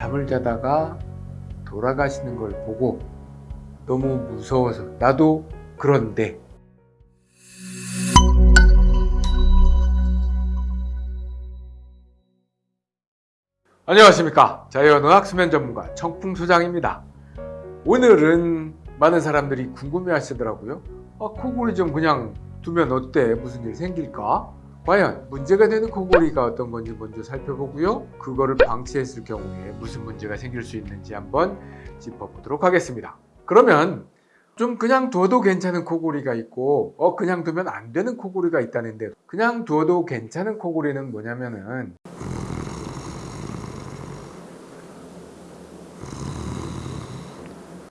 잠을 자다가 돌아가시는 걸 보고 너무 무서워서 나도 그런데. 안녕하십니까. 자연의학 수면 전문가 청풍 소장입니다. 오늘은 많은 사람들이 궁금해 하시더라고요. 아, 코골이 좀 그냥 두면 어때? 무슨 일 생길까 과연 문제가 되는 코골이가 어떤 건지 먼저 살펴보고요. 그거를 방치했을 경우에 무슨 문제가 생길 수 있는지 한번 짚어보도록 하겠습니다. 그러면 좀 그냥 두어도 괜찮은 코골이가 있고 어 그냥 두면 안 되는 코골이가 있다는데 그냥 두어도 괜찮은 코골이는 뭐냐면은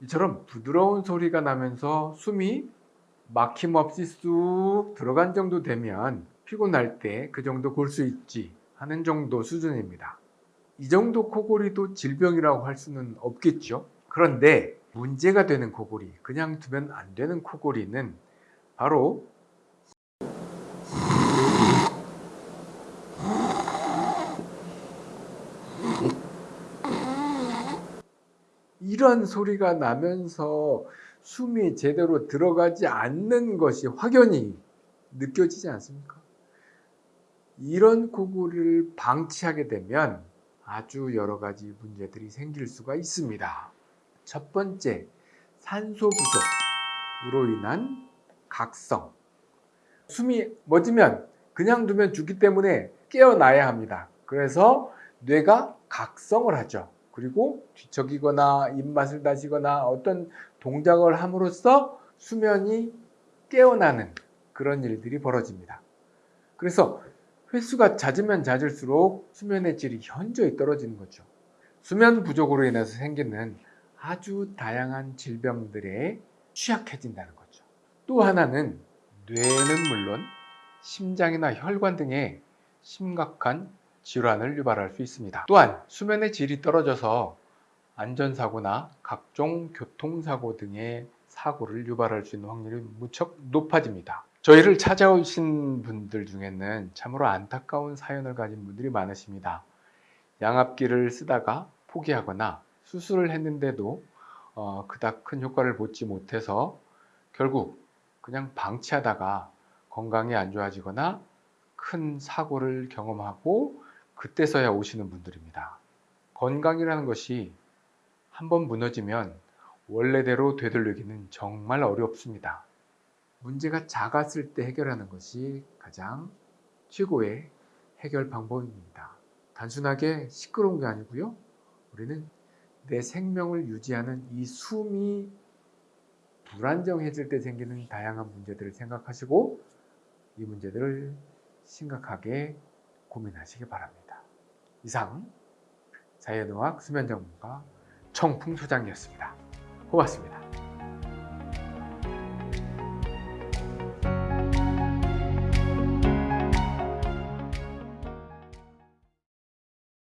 이처럼 부드러운 소리가 나면서 숨이 막힘없이 쑥 들어간 정도 되면 피곤할 때 그 정도 골 수 있지 하는 정도 수준입니다. 이 정도 코골이도 질병이라고 할 수는 없겠죠. 그런데 문제가 되는 코골이, 그냥 두면 안 되는 코골이는 바로 이런 소리가 나면서 숨이 제대로 들어가지 않는 것이 확연히 느껴지지 않습니까? 이런 코골이를 방치하게 되면 아주 여러 가지 문제들이 생길 수가 있습니다. 첫 번째, 산소 부족으로 인한 각성. 숨이 멎으면 그냥 두면 죽기 때문에 깨어나야 합니다. 그래서 뇌가 각성을 하죠. 그리고 뒤척이거나 입맛을 다시거나 어떤 동작을 함으로써 수면이 깨어나는 그런 일들이 벌어집니다. 그래서 횟수가 잦으면 잦을수록 수면의 질이 현저히 떨어지는 거죠. 수면 부족으로 인해서 생기는 아주 다양한 질병들에 취약해진다는 거죠. 또 하나는 뇌는 물론 심장이나 혈관 등의 심각한 질환을 유발할 수 있습니다. 또한 수면의 질이 떨어져서 안전사고나 각종 교통사고 등의 사고를 유발할 수 있는 확률이 무척 높아집니다. 저희를 찾아오신 분들 중에는 참으로 안타까운 사연을 가진 분들이 많으십니다. 양압기를 쓰다가 포기하거나 수술을 했는데도 어, 그닥 큰 효과를 보지 못해서 결국 그냥 방치하다가 건강이 안 좋아지거나 큰 사고를 경험하고 그때서야 오시는 분들입니다. 건강이라는 것이 한번 무너지면 원래대로 되돌리기는 정말 어렵습니다. 문제가 작았을 때 해결하는 것이 가장 최고의 해결 방법입니다. 단순하게 시끄러운 게 아니고요. 우리는 내 생명을 유지하는 이 숨이 불안정해질 때 생기는 다양한 문제들을 생각하시고 이 문제들을 심각하게 고민하시기 바랍니다. 이상 자연의학 수면 전문가 청풍 소장이었습니다. 고맙습니다.